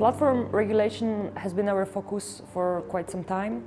Platform regulation has been our focus for quite some time.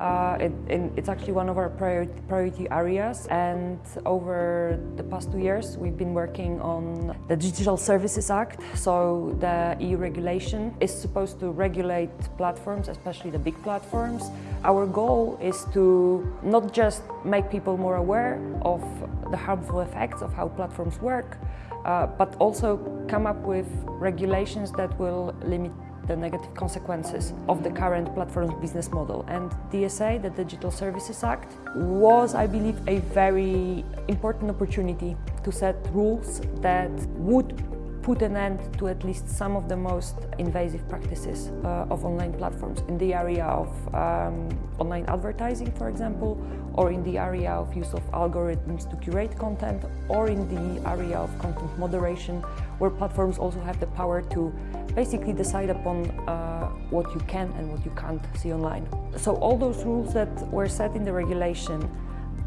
Uh, it, it, it's actually one of our priority, priority, areas and over the past two years we've been working on the Digital Services Act. So the EU regulation is supposed to regulate platforms, especially the big platforms. Our goal is to not just make people more aware of the harmful effects of how platforms work, uh, but also come up with regulations that will limit the negative consequences of the current platform business model. And DSA, the Digital Services Act, was, I believe, a very important opportunity to set rules that would put an end to at least some of the most invasive practices uh, of online platforms in the area of um, online advertising, for example, or in the area of use of algorithms to curate content, or in the area of content moderation, where platforms also have the power to basically decide upon uh, what you can and what you can't see online. So all those rules that were set in the regulation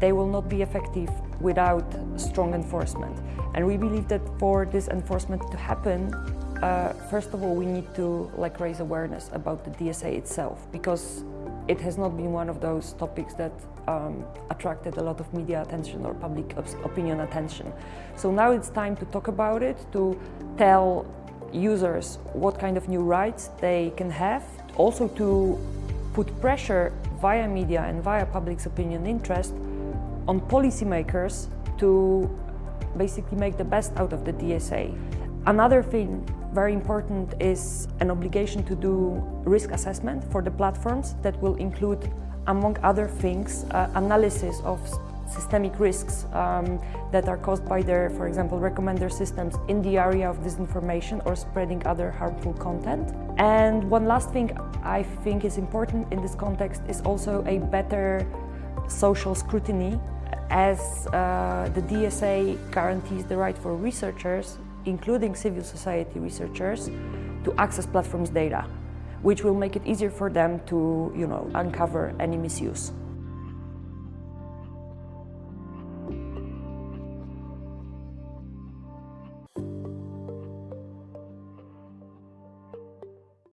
they will not be effective without strong enforcement. And we believe that for this enforcement to happen, uh, first of all, we need to like raise awareness about the DSA itself because it has not been one of those topics that um, attracted a lot of media attention or public opinion attention. So now it's time to talk about it, to tell users what kind of new rights they can have, also to put pressure via media and via public's opinion interest on policymakers to basically make the best out of the DSA. Another thing very important is an obligation to do risk assessment for the platforms that will include, among other things, uh, analysis of systemic risks um, that are caused by their, for example, recommender systems in the area of disinformation or spreading other harmful content. And one last thing I think is important in this context is also a better social scrutiny as uh, the DSA guarantees the right for researchers, including civil society researchers, to access platforms' data, which will make it easier for them to you know, uncover any misuse.